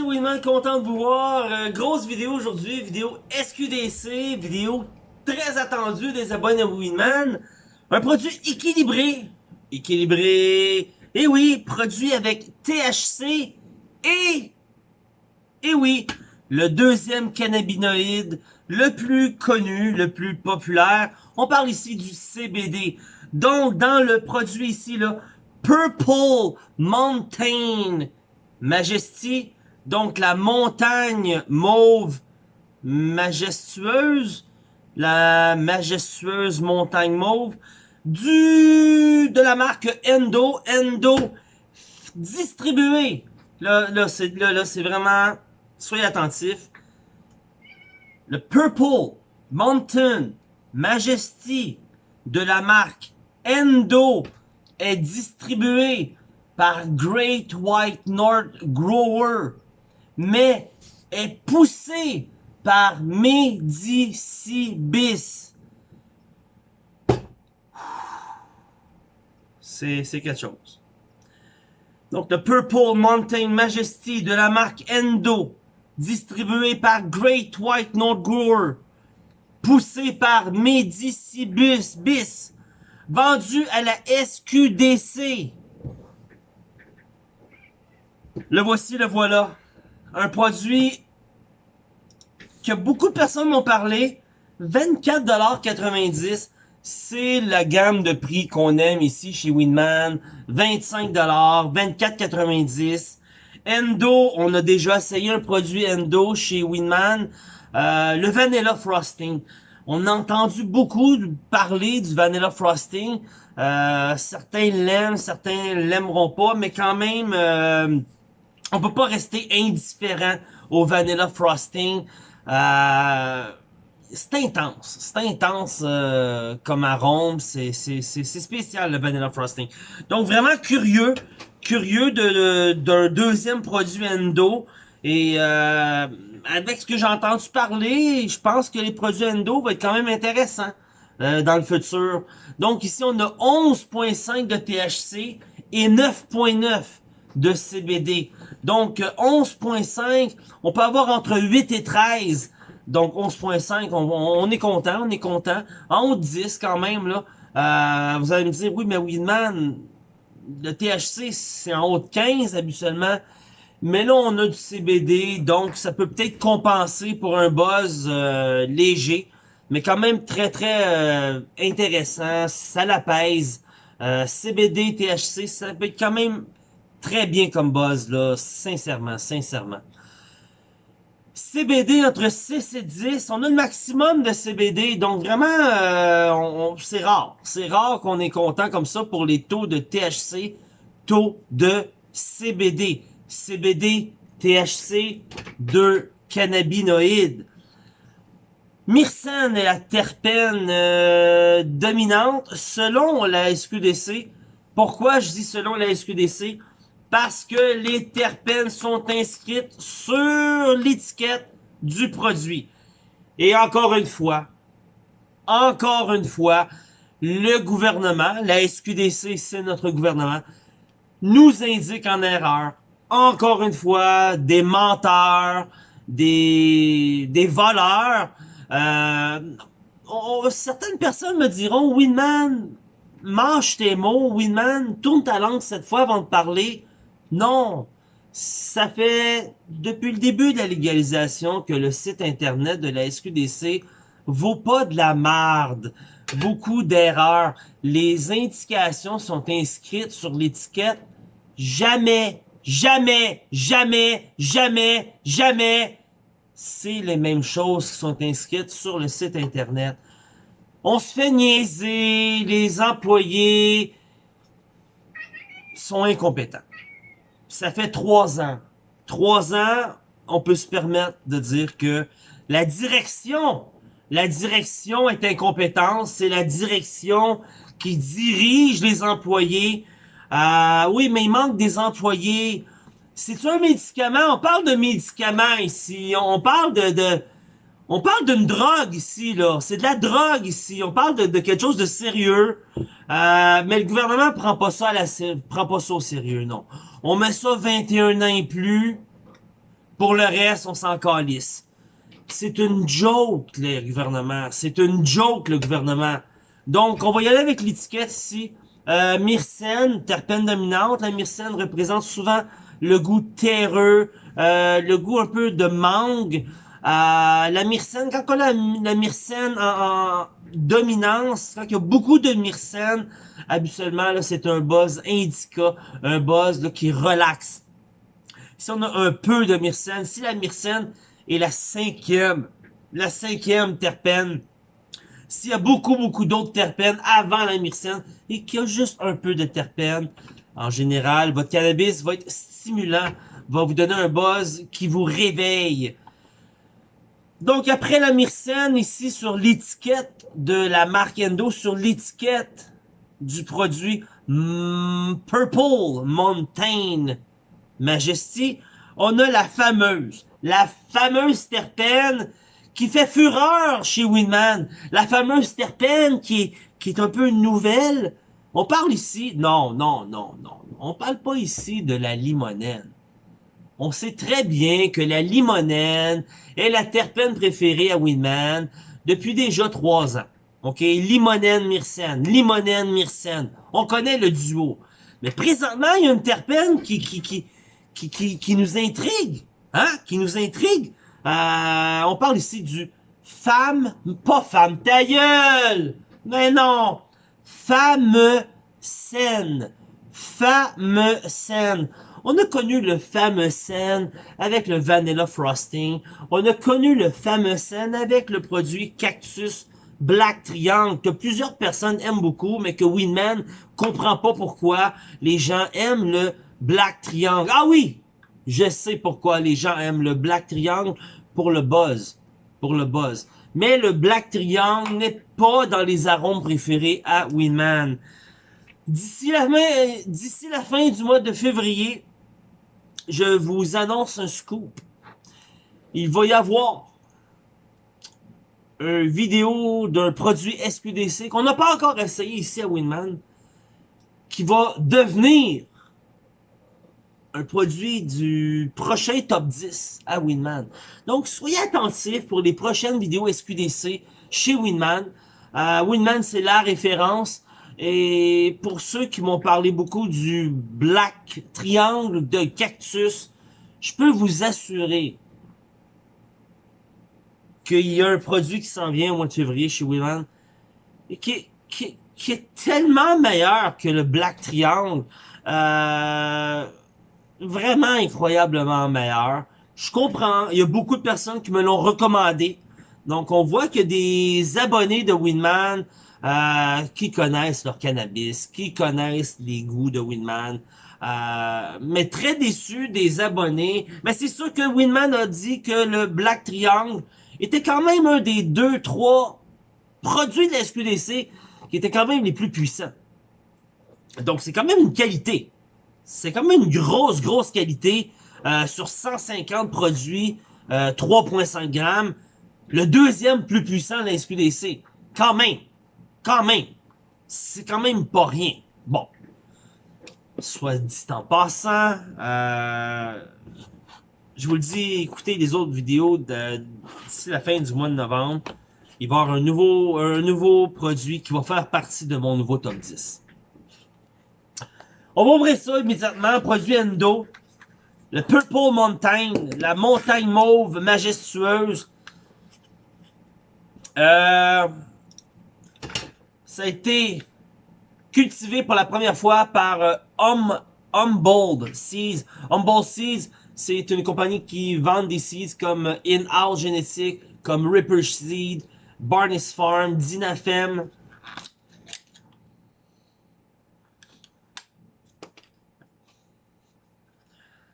c'est Winman, content de vous voir. Euh, grosse vidéo aujourd'hui, vidéo SQDC, vidéo très attendue des abonnés Winman. Un produit équilibré. Équilibré. Et oui, produit avec THC et... Et oui, le deuxième cannabinoïde le plus connu, le plus populaire. On parle ici du CBD. Donc, dans le produit ici, là, Purple Mountain Majesty, donc la montagne mauve majestueuse, la majestueuse montagne mauve, du de la marque Endo, Endo distribué. Là, là, c'est là, là vraiment, soyez attentifs. Le Purple Mountain Majesty de la marque Endo est distribué par Great White North Grower, mais est poussé par Medicibis. C'est quelque chose. Donc, le Purple Mountain Majesty de la marque Endo, distribué par Great White North Grower, poussé par Medicibus Bis, vendu à la SQDC. Le voici, le voilà. Un produit que beaucoup de personnes m'ont parlé. 24,90$. C'est la gamme de prix qu'on aime ici chez Winman. 25$, 24,90$. Endo, on a déjà essayé un produit Endo chez Winman. Euh, le Vanilla Frosting. On a entendu beaucoup parler du Vanilla Frosting. Euh, certains l'aiment, certains l'aimeront pas, mais quand même, euh, on peut pas rester indifférent au Vanilla Frosting. Euh, c'est intense, c'est intense euh, comme arôme, c'est spécial le Vanilla Frosting. Donc vraiment curieux, curieux d'un de, deuxième produit Endo. Et euh, avec ce que j'ai entendu parler, je pense que les produits Endo vont être quand même intéressants euh, dans le futur. Donc ici, on a 11.5 de THC et 9.9 de CBD. Donc 11.5, on peut avoir entre 8 et 13. Donc 11.5, on, est content, on est content. En haut de 10 quand même, là. Euh, vous allez me dire, oui, mais Weedman, le THC, c'est en haut de 15 habituellement. Mais là, on a du CBD, donc ça peut peut-être compenser pour un buzz euh, léger. Mais quand même très, très euh, intéressant. Ça l'apaise. CBD, THC, ça peut être quand même très bien comme buzz, là, sincèrement, sincèrement. CBD entre 6 et 10, on a le maximum de CBD, donc vraiment, euh, c'est rare. C'est rare qu'on est content comme ça pour les taux de THC, taux de CBD. CBD, THC, deux cannabinoïdes. Myrcène est la terpène euh, dominante selon la SQDC. Pourquoi je dis selon la SQDC? Parce que les terpènes sont inscrites sur l'étiquette du produit. Et encore une fois, encore une fois, le gouvernement, la SQDC, c'est notre gouvernement, nous indique en erreur, encore une fois, des menteurs, des, des voleurs. Euh, certaines personnes me diront, Winman, mange tes mots, Winman, tourne ta langue cette fois avant de parler. Non, ça fait depuis le début de la légalisation que le site internet de la SQDC vaut pas de la marde. Beaucoup d'erreurs. Les indications sont inscrites sur l'étiquette. Jamais, jamais, jamais, jamais, jamais. C'est les mêmes choses qui sont inscrites sur le site internet. On se fait niaiser, les employés sont incompétents ça fait trois ans. Trois ans, on peut se permettre de dire que la direction, la direction est incompétente. C'est la direction qui dirige les employés. Euh, oui, mais il manque des employés. C'est un médicament? On parle de médicaments ici. On parle de, de on parle d'une drogue ici, là. C'est de la drogue ici. On parle de, de quelque chose de sérieux. Euh, mais le gouvernement prend pas ça à la, prend pas ça au sérieux, non. On met ça 21 ans et plus. Pour le reste, on s'en calisse. C'est une joke, le gouvernement. C'est une joke, le gouvernement. Donc, on va y aller avec l'étiquette ici. Euh, myrcène, terpène dominante. La myrcène représente souvent le goût terreux, euh, le goût un peu de mangue. Euh, la myrcène, quand on a la, myrcène en, dominance, quand il y a beaucoup de myrcène, habituellement, c'est un buzz indica, un buzz qui relaxe. Si on a un peu de myrcène, si la myrcène est la cinquième, la cinquième terpène, s'il y a beaucoup, beaucoup d'autres terpènes avant la myrcène et qu'il y a juste un peu de terpènes, en général, votre cannabis va être stimulant, va vous donner un buzz qui vous réveille. Donc, après la myrcène, ici, sur l'étiquette de la marque Endo, sur l'étiquette du produit Purple Mountain Majesty, on a la fameuse, la fameuse terpène qui fait fureur chez Winman. La fameuse terpène qui est, qui est un peu nouvelle. On parle ici, non, non, non, non. On parle pas ici de la limonène. On sait très bien que la limonène est la terpène préférée à Winman depuis déjà trois ans. OK? Limonène, myrcène, limonène, myrcène. On connaît le duo. Mais présentement, il y a une terpène qui, qui, qui, qui, qui, nous intrigue. Hein? Qui nous intrigue. Euh, on parle ici du femme, pas femme, ta! Mais non! Femme saine. Femme saine. On a connu le fameux scène avec le Vanilla Frosting. On a connu le fameux scène avec le produit Cactus Black Triangle que plusieurs personnes aiment beaucoup, mais que Winman comprend pas pourquoi les gens aiment le Black Triangle. Ah oui! Je sais pourquoi les gens aiment le Black Triangle pour le buzz. Pour le buzz. Mais le Black Triangle n'est pas dans les arômes préférés à Winman. D'ici la, d'ici la fin du mois de février, je vous annonce un scoop. Il va y avoir une vidéo d'un produit SQDC qu'on n'a pas encore essayé ici à Winman, qui va devenir un produit du prochain top 10 à Winman. Donc, soyez attentifs pour les prochaines vidéos SQDC chez Winman. Euh, Winman, c'est la référence. Et pour ceux qui m'ont parlé beaucoup du Black Triangle de Cactus, je peux vous assurer qu'il y a un produit qui s'en vient au mois de février chez Winman et qui, est tellement meilleur que le Black Triangle. Euh, vraiment incroyablement meilleur. Je comprends, il y a beaucoup de personnes qui me l'ont recommandé. Donc, on voit a des abonnés de Winman euh, qui connaissent leur cannabis, qui connaissent les goûts de Winman. Euh, mais très déçus des abonnés. Mais c'est sûr que Winman a dit que le Black Triangle était quand même un des deux, trois produits de la SQDC qui étaient quand même les plus puissants. Donc, c'est quand même une qualité. C'est quand même une grosse, grosse qualité. Euh, sur 150 produits, 3.5 euh, grammes. Le deuxième plus puissant de la SQDC. Quand même. Quand même. C'est quand même pas rien. Bon. Soit dit en passant, euh, je vous le dis, écoutez les autres vidéos d'ici la fin du mois de novembre. Il va y avoir un nouveau, un nouveau produit qui va faire partie de mon nouveau top 10. On va ouvrir ça immédiatement. Produit Endo. Le Purple Mountain. La montagne mauve majestueuse. Euh, ça a été cultivé pour la première fois par euh, hum, Humboldt Seeds. Humboldt Seeds, c'est une compagnie qui vend des seeds comme In-House Genetic, comme Ripper Seed, Barnes Farm, Dynafem.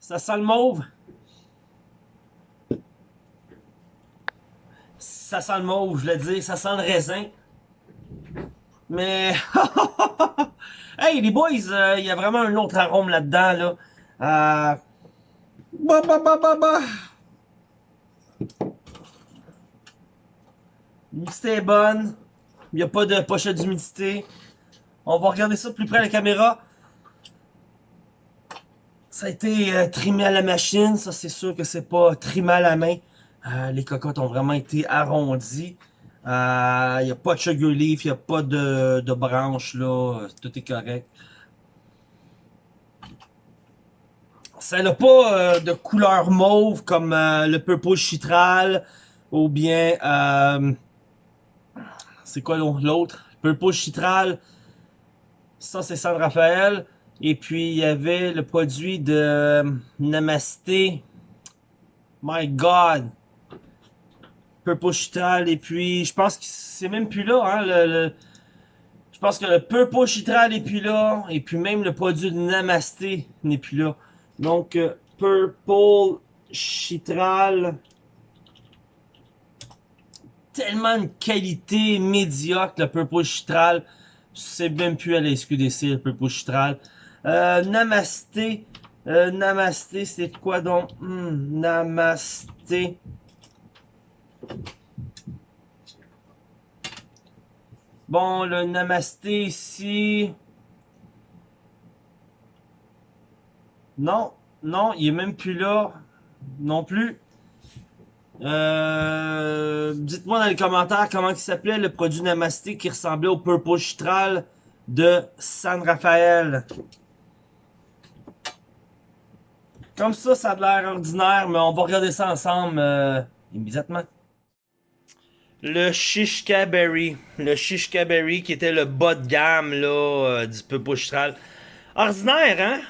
Ça sent le mauve? Ça sent le mauve, je l'ai dit. Ça sent le raisin. Mais... hey, les boys, euh, il y a vraiment un autre arôme là-dedans, là. Euh... Bah, bah, bah, bah, bah. L'humidité est bonne. Il n'y a pas de pochette d'humidité. On va regarder ça de plus près à la caméra. Ça a été euh, trimé à la machine, ça c'est sûr que c'est pas trimé à la main. Euh, les cocottes ont vraiment été arrondies. Il n'y a pas de sugar leaf, il n'y a pas de, branches là, tout est correct. Ça n'a pas euh, de couleur mauve comme euh, le purple chitral ou bien euh, c'est quoi l'autre purple chitral ça c'est San Rafael. Et puis il y avait le produit de Namasté my god purple chitral et puis je pense que c'est même plus là hein, le, je pense que le purple chitral n'est plus là et puis même le produit de Namasté n'est plus là donc, euh, Purple Chitral. Tellement de qualité médiocre, le Purple Chitral. C'est même plus à la SQDC, le Purple Chitral. Euh, Namasté. Euh, Namasté, c'est quoi donc? Hmm, namasté. Bon, le Namasté ici. Non, non, il est même plus là. Non plus. Euh, Dites-moi dans les commentaires comment il s'appelait le produit Namasté qui ressemblait au Purple Chitral de San Rafael. Comme ça, ça a l'air ordinaire, mais on va regarder ça ensemble euh, immédiatement. Le Shishka Berry. Le Shishka Berry qui était le bas de gamme là, euh, du Purple Chitral. Ordinaire, hein?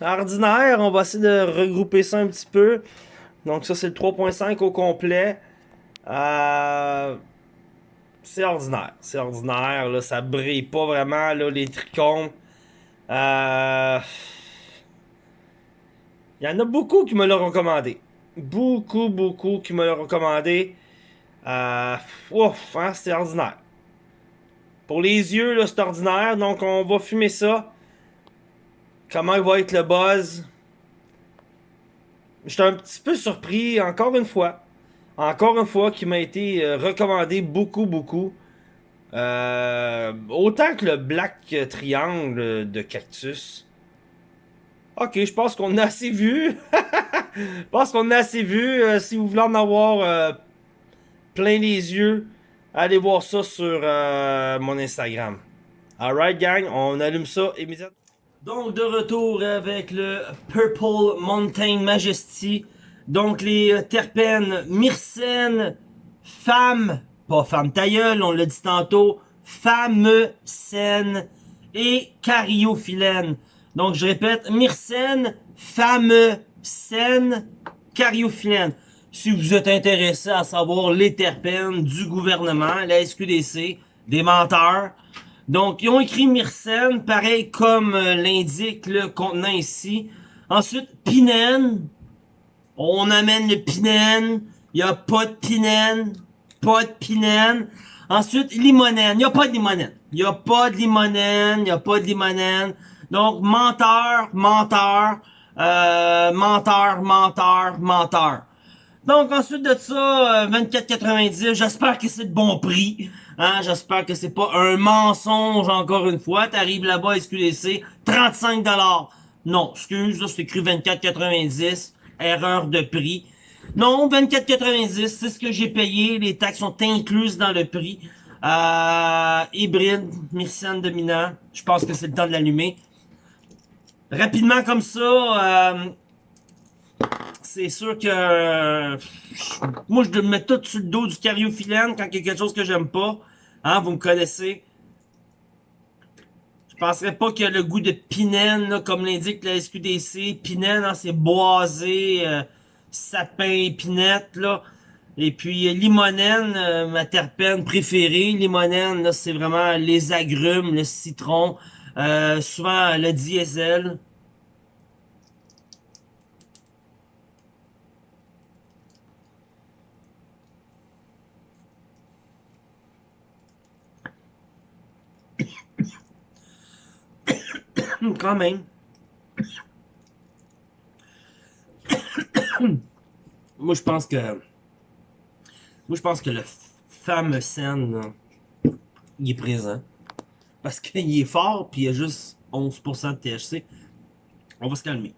ordinaire. On va essayer de regrouper ça un petit peu. Donc ça, c'est le 3.5 au complet. Euh, c'est ordinaire. C'est ordinaire. Là, ça brille pas vraiment, là, les trichomes. Euh, il y en a beaucoup qui me l'ont recommandé. Beaucoup, beaucoup qui me l'ont recommandé. Euh, ouf, hein, c'est ordinaire. Pour les yeux, c'est ordinaire. Donc, on va fumer ça. Comment va être le buzz? J'étais un petit peu surpris, encore une fois. Encore une fois, qui m'a été euh, recommandé beaucoup, beaucoup. Euh, autant que le Black Triangle de Cactus. Ok, je pense qu'on a assez vu. je pense qu'on a assez vu. Si vous voulez en avoir plein les yeux, allez voir ça sur mon Instagram. Alright, gang, on allume ça immédiatement. Donc de retour avec le Purple Mountain Majesty. Donc les euh, terpènes myrcène, femme, pas femme tailleule, on l'a dit tantôt, femme scène et cariophyllène. Donc je répète, myrcène, femme scène, cariophyllène. Si vous êtes intéressé à savoir les terpènes du gouvernement, la SQDC, des menteurs, donc, ils ont écrit Myrcène, pareil comme euh, l'indique le contenant ici. Ensuite, Pinène. On amène le Pinène. Il n'y a pas de Pinène. Pas de Pinène. Ensuite, limonène. Il n'y a pas de limonène. Il n'y a pas de limonène. Il n'y a pas de limonène. Donc, menteur, menteur, euh, menteur, menteur, menteur. Donc, ensuite de ça, 24,90, euh, j'espère que c'est de bon prix. Hein, j'espère que c'est pas un mensonge encore une fois. T'arrives là-bas, SQDC, 35 Non, excuse, là, c'est écrit 24,90. Erreur de prix. Non, 24,90, c'est ce que j'ai payé. Les taxes sont incluses dans le prix. Euh, hybride, Myrcène dominant. Je pense que c'est le temps de l'allumer. Rapidement comme ça, euh, c'est sûr que moi je mets tout sur le dos du cariophyllène quand il y a quelque chose que j'aime pas. Hein, vous me connaissez. Je penserais pas a le goût de pinène, comme l'indique la SQDC. Pinène, hein, c'est boisé, euh, sapin, épinette, là. Et puis euh, limonène, euh, ma terpène préférée. Limonène, c'est vraiment les agrumes, le citron, souvent le diesel. Quand même. Moi, je pense que... Moi, je pense que le fameux scène, il est présent. Parce qu'il est fort, puis il y a juste 11% de THC. On va se calmer.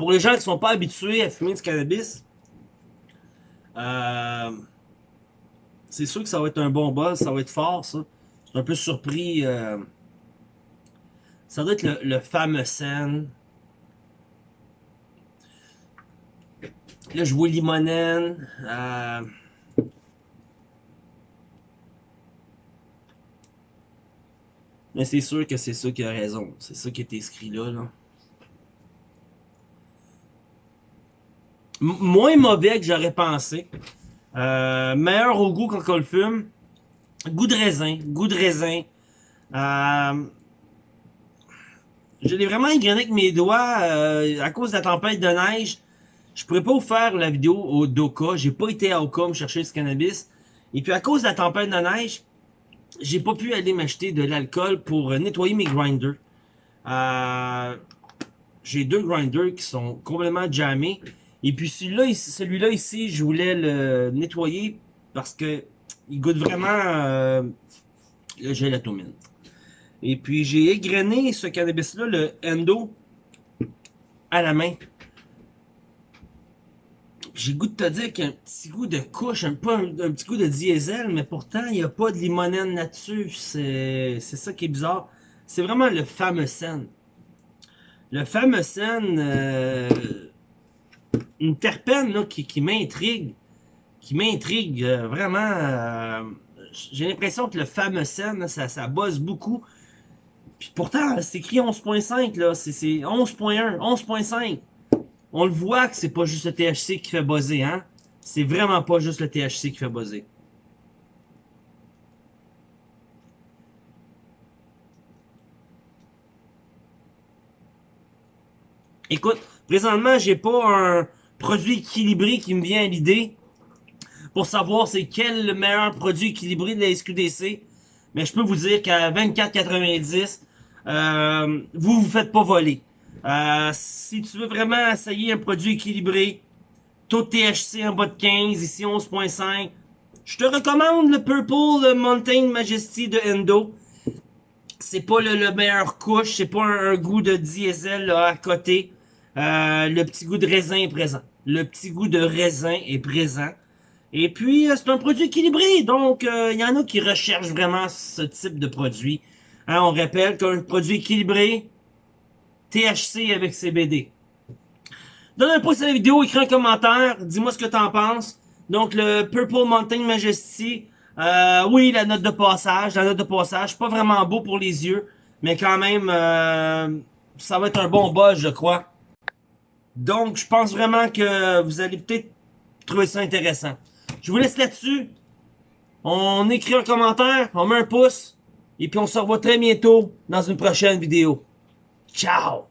Pour les gens qui sont pas habitués à fumer du cannabis, euh, c'est sûr que ça va être un bon buzz, ça va être fort, ça. Je suis un peu surpris. euh, ça doit être le, fameux scène. Là, je vois Limonène. Euh... Mais c'est sûr que c'est ça qui a raison. C'est ça qui est écrit là. là. Moins mauvais que j'aurais pensé. Euh, meilleur au goût quand on le fume. Goût de raisin. Goût de raisin. Euh, je l'ai vraiment égrené avec mes doigts euh, à cause de la tempête de neige. Je pourrais pas vous faire la vidéo au Doka. J'ai pas été à Oka me chercher ce cannabis. Et puis à cause de la tempête de neige, j'ai pas pu aller m'acheter de l'alcool pour nettoyer mes grinders. Euh, j'ai deux grinders qui sont complètement jammés. Et puis celui-là celui-là ici, je voulais le nettoyer parce que il goûte vraiment euh, le gélatomine. Et puis j'ai égrené ce cannabis-là, le Endo, à la main. J'ai goût de te dire qu'il y a un petit goût de couche, un, un, petit goût de diesel, mais pourtant il n'y a pas de limonène là-dessus. C'est c'est ça qui est bizarre. C'est vraiment le fameux scène. Le fameux scène, euh, une terpène là, qui, qui m'intrigue. Qui m'intrigue euh, vraiment. euh, J'ai l'impression que le fameux scène, ça, ça buzz beaucoup. Puis pourtant, c'est écrit 11.5, là. C'est 11.1, 11.5. On le voit que c'est pas juste le THC qui fait buzzer, hein. C'est vraiment pas juste le THC qui fait buzzer. Écoute, présentement, j'ai pas un produit équilibré qui me vient à l'idée pour savoir c'est quel le meilleur produit équilibré de la SQDC. Mais je peux vous dire qu'à 24,90, euh, vous vous faites pas voler. Euh, si tu veux vraiment essayer un produit équilibré, taux THC en bas de 15, ici 11.5, je te recommande le Purple Mountain Majesty de Endo. C'est pas le, le meilleur couche, c'est pas un, un goût de diesel là, à côté. Euh, le petit goût de raisin est présent. Le petit goût de raisin est présent. Et puis, euh, c'est un produit équilibré, donc il y en a qui recherchent vraiment ce type de produit. Hein, on rappelle qu'un produit équilibré, THC avec CBD. Donne un pouce à la vidéo, écris un commentaire, dis-moi ce que t'en penses. Donc, le Purple Mountain Majesty, euh, oui, la note de passage, la note de passage, pas vraiment beau pour les yeux, mais quand même, euh, ça va être un bon buzz, je crois. Donc, je pense vraiment que vous allez peut-être trouver ça intéressant. Je vous laisse là-dessus. On écrit un commentaire, on met un pouce, et puis on se revoit très bientôt dans une prochaine vidéo. Ciao!